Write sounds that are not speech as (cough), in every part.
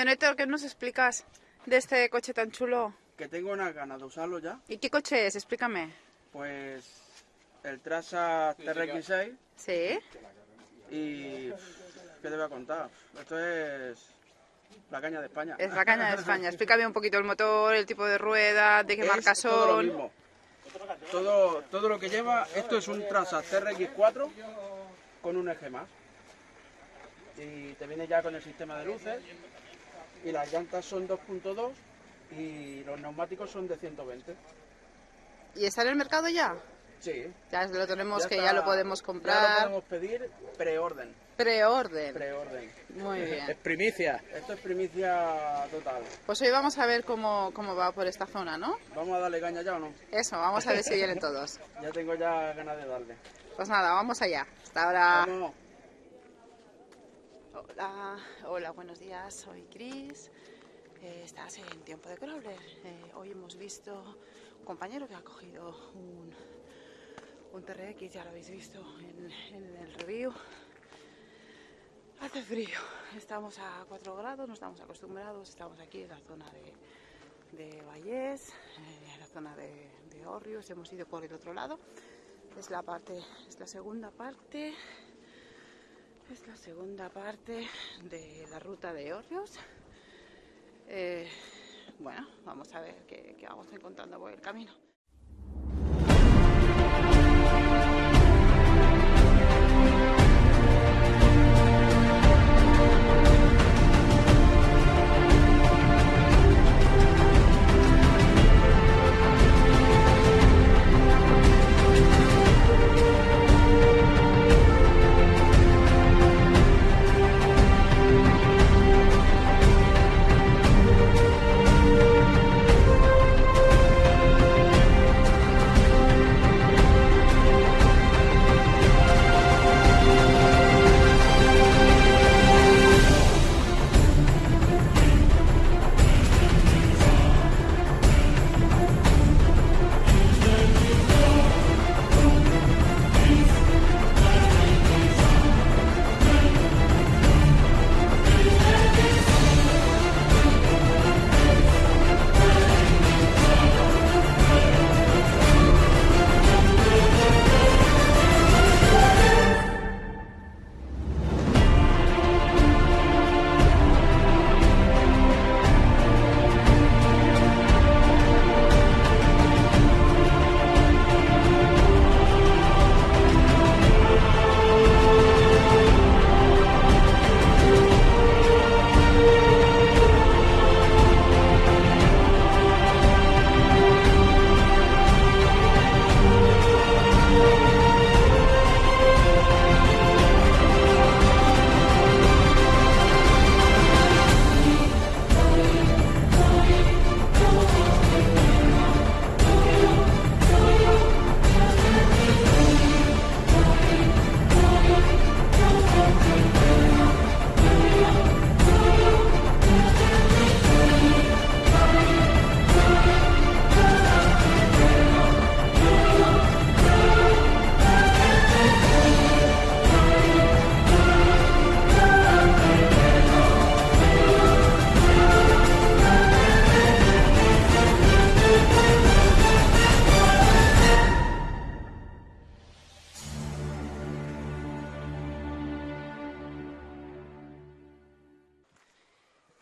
camionetero, ¿qué nos explicas de este coche tan chulo? Que tengo una ganas de usarlo ya. ¿Y qué coche es? Explícame. Pues el Traza TRX6 ¿Sí? y... ¿Qué te voy a contar? Esto es la caña de España. Es la caña de España. (laughs) Explícame un poquito el motor, el tipo de rueda, de qué Es marca todo lo son. mismo. Todo, todo lo que lleva, esto es un Traza TRX4 con un eje más. Y te viene ya con el sistema de luces. Y las llantas son 2.2 y los neumáticos son de 120. ¿Y está en el mercado ya? Sí. Ya lo tenemos, que está- ya lo podemos Ya comprar. lo podemos pedir preorden. Preorden. Preorden. Muy bien. primicia. Esto es primicia total. Pues hoy vamos a ver cómo, cómo va por esta zona, ¿no? ¿Vamos a darle caña ya o no? Eso, vamos a ver si vienen todos. (laughs) Ya tengo ya ganas de darle. Pues nada, vamos allá. Hasta ahora. Vamos. Hola, hola, buenos días, soy Cris. Eh, estás en Tiempo de Crawler. Eh, hoy hemos visto un compañero que ha cogido un, un TRX, ya lo habéis visto en, el review. Hace frío, estamos a 4 grados, no estamos acostumbrados, estamos aquí en la zona de, de Vallés, eh, en la zona de, de hemos ido por el otro lado. Es la parte, es la segunda parte es la segunda parte de la ruta de Orrios. Eh, bueno, vamos a ver qué, qué vamos encontrando por el camino.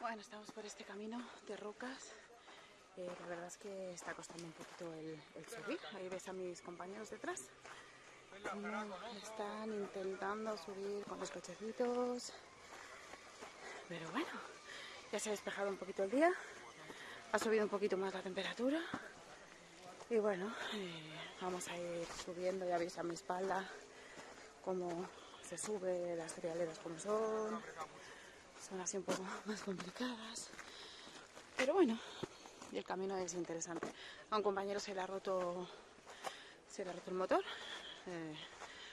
Bueno, estamos por este camino de rocas. Eh, la verdad es que está costando un poquito el, subir. Ahí ves a mis compañeros detrás. Cómo están intentando subir con los cochecitos. Pero bueno, ya se ha despejado un poquito el día. Ha subido un poquito más la temperatura. Y bueno, eh, vamos a ir subiendo. Ya veis a mi espalda cómo se sube, las trialeras como son son así un poco más complicadas. Pero bueno, y el camino es interesante. A un compañero se le ha roto, se le ha roto el motor. Eh,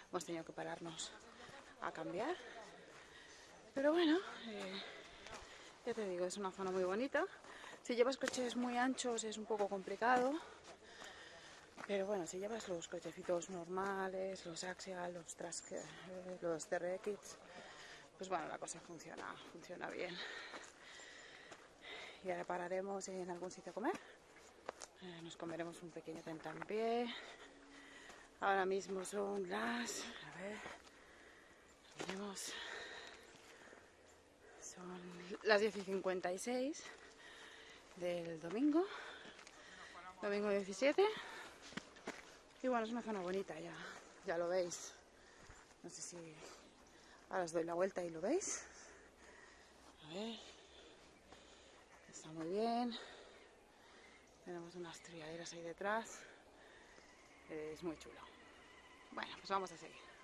hemos tenido que pararnos a cambiar. Pero bueno, eh, ya te digo, es una zona muy bonita. Si llevas coches muy anchos es un poco complicado. Pero bueno, si llevas los cochecitos normales, los Axial, los, Trask, eh, los TRX, pues bueno, la cosa funciona, funciona bien. y ahora pararemos en algún sitio a comer. Eh, nos comeremos un pequeño tentampié. Ahora mismo son las... A ver... Tenemos... Son las 10 y 56 del domingo. Domingo 17. Y bueno, es una zona bonita ya. Ya lo veis. No sé si... Ahora os doy la vuelta y lo veis. A ver. Está muy bien. Tenemos unas triaderas ahí detrás. Es muy chulo. Bueno, pues vamos a seguir.